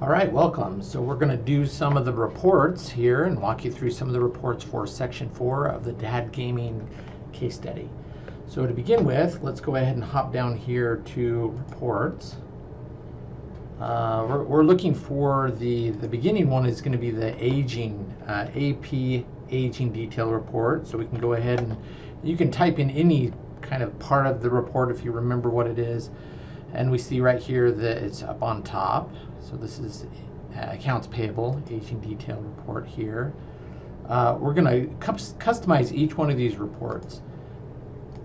All right, welcome. So we're going to do some of the reports here and walk you through some of the reports for section four of the Dad Gaming case study. So to begin with, let's go ahead and hop down here to reports. Uh, we're, we're, looking for the, the beginning one is going to be the aging, uh, AP aging detail report. So we can go ahead and you can type in any kind of part of the report if you remember what it is. And we see right here that it's up on top. So this is uh, accounts payable aging detail report here. Uh, we're going to customize each one of these reports.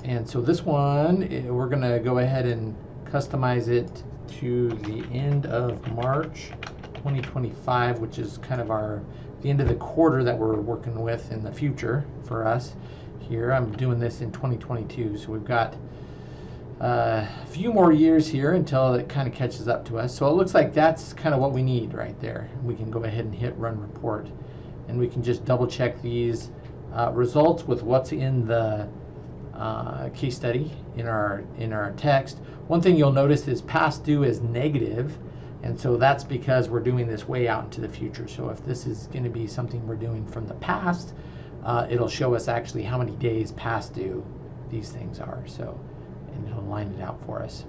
And so this one, eh, we're going to go ahead and customize it to the end of March 2025, which is kind of our the end of the quarter that we're working with in the future for us here. I'm doing this in 2022, so we've got a few more years here until it kind of catches up to us. So it looks like that's kind of what we need right there. We can go ahead and hit run report and we can just double check these uh, results with what's in the uh, case study in our in our text. One thing you'll notice is past due is negative, and so that's because we're doing this way out into the future. So if this is going to be something we're doing from the past, uh, it'll show us actually how many days past due these things are. So it'll line it out for us.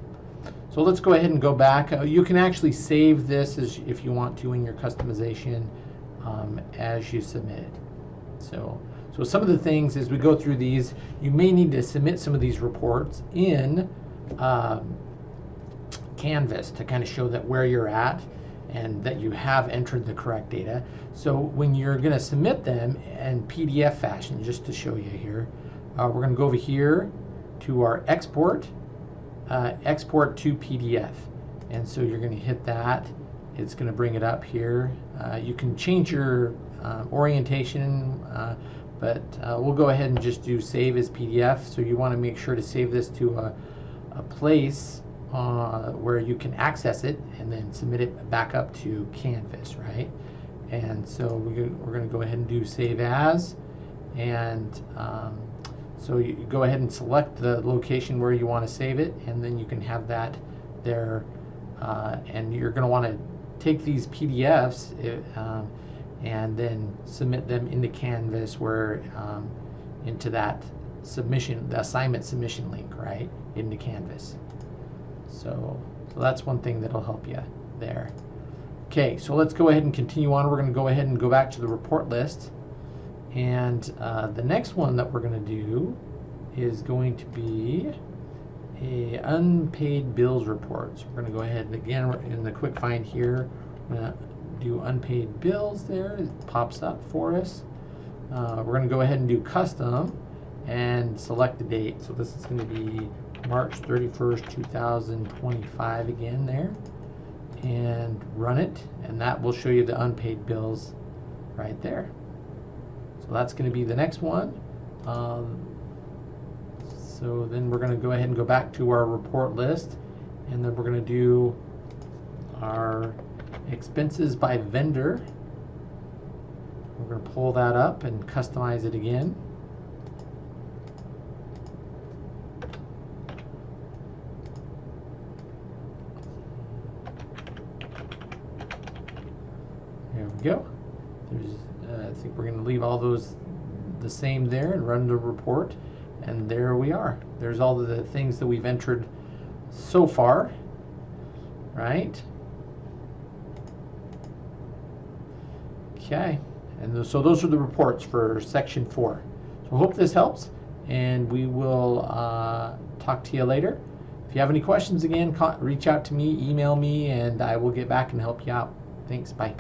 So let's go ahead and go back. Uh, you can actually save this as if you want to in your customization um, as you submit. So, so some of the things as we go through these, you may need to submit some of these reports in um, Canvas to kind of show that where you're at and that you have entered the correct data. So when you're going to submit them in PDF fashion, just to show you here, uh, we're going to go over here to our export, uh, export to PDF. And so you're going to hit that. It's going to bring it up here. Uh, you can change your uh, orientation, but uh, we'll go ahead and just do save as PDF. So you want to make sure to save this to a, a place uh, where you can access it and then submit it back up to Canvas, right? And so we're going to go ahead and do save as. And um, so you go ahead and select the location where you want to save it, and then you can have that there. Uh, and you're going to want to take these PDFs uh, um, and then submit them into Canvas where um, into that submission, the assignment submission link, right, into Canvas. So, so that's one thing that'll help you there. Okay, so let's go ahead and continue on. We're going to go ahead and go back to the report list. And uh, the next one that we're going to do is going to be a unpaid bills report. So we're going to go ahead and again in the quick find here, we're going to do unpaid bills there. It pops up for us. Uh, we're going to go ahead and do custom and select the date. So this is going to be March 31st, 2025 again there. And run it, and that will show you the unpaid bills right there. So that's going to be the next one. Um, so then we're going to go ahead and go back to our report list and then we're going to do our expenses by vendor. We're going to pull that up and customize it again. There we go. There's think we're going to leave all those the same there and run the report. And there we are. There's all the things that we've entered so far, right? Okay, and so those are the reports for section four. So I hope this helps, and we will uh, talk to you later. If you have any questions again, reach out to me, email me, and I will get back and help you out. Thanks, bye.